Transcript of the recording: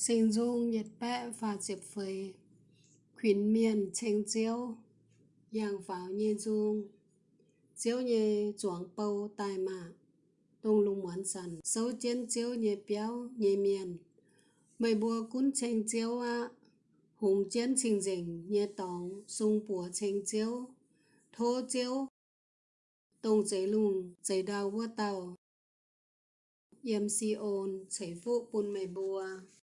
Sinh dung nhiệt bệ và diệp phơi khuyến miền chênh chiếu Giang pháo nhê dung Chiếu nhê chuang bầu tài mạ tung lung muán sần Sâu chiến chiếu nhê béo nhê miền Mày bùa cún chênh chiếu á Hùng chiến trình dình nhê tòng, Sung bùa chênh chiếu Thô chiếu tung giấy lùng, giấy đào vua tàu, Yêm si ôn chảy vụ bùn mày bùa.